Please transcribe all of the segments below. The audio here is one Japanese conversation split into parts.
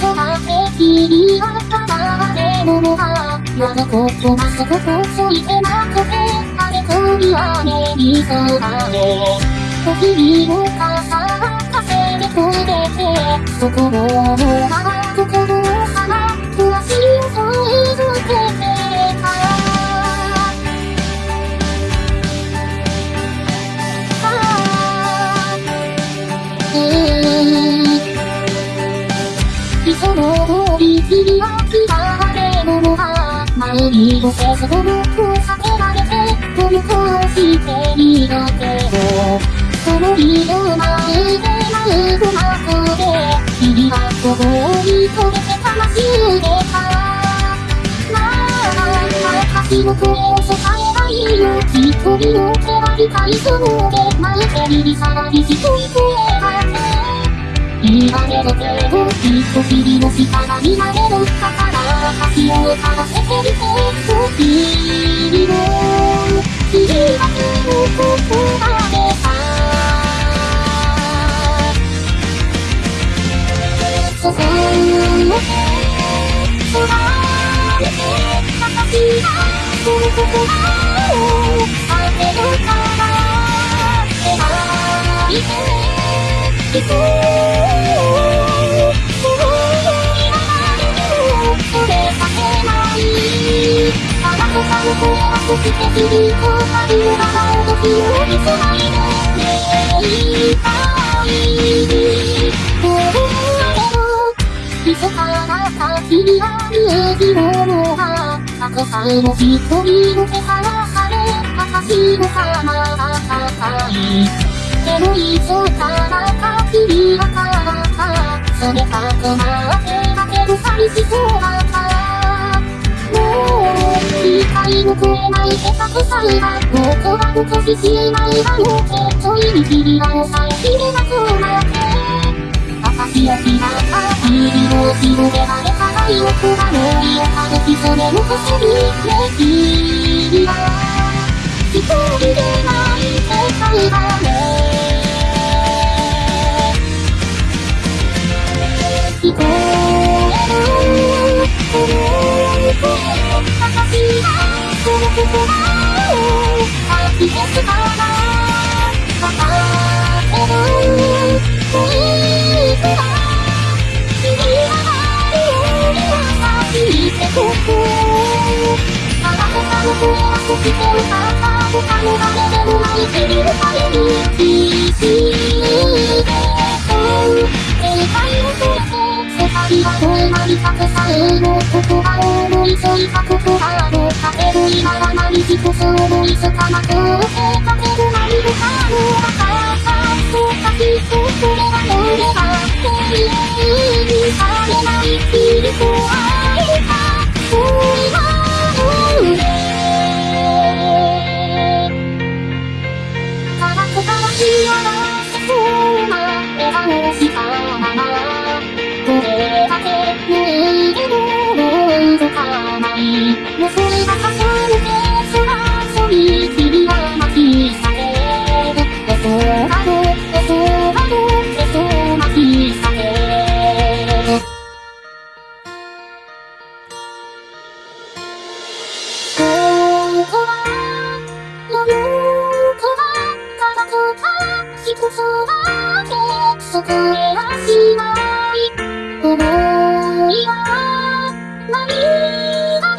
空で君はただれものが我がことなそことついてなくてあれこりはねにそがれお日々を重かせてくれてそこのなところその通り君は嫌われ者が前にもせずともこう避けられてこの顔していたけどその日の前で舞うまで君はここに飛べて魂を出たなあ私の声を支えないよ一人の手は理解そので前手にさらに一人声が言われるけど、きっと君の下が見られるだから私を探せてみて、君の、君はそのことだでさ。そこをて、そばれて、私がその言葉を避けるから、描いて、そして響く春の長を時を見つないでねいたいこれだけど密かな先には見えるものがたくさんの一人の手からされ私の様が高いでもいつから君はからか冷たくなってだけど寂しそうだいの声ないてたくさんがもう怖くとししまいがもうけちょいに君は抑えきれなくなって私を知らった君を広げられた愛をくがのいを軽きそれの薬ね君は言葉を思いついた言葉をかける今は何一つ思いつかなくてかける何もかもわかったそうかきっとそれは乗れば永遠にされない君と会そこへはしない思いは何々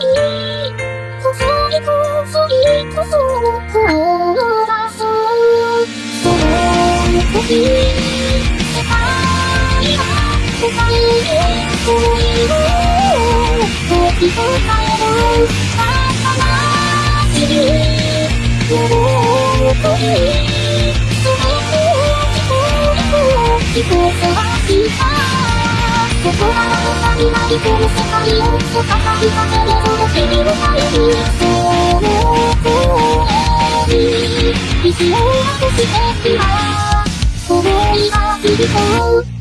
細い細いとそを出そうその時世界は答える声を時と変える新しい喜び飛行はしたここはあなたになりこの世界を語りかけるほど君のためにその声に意志をなくして今思いが響こう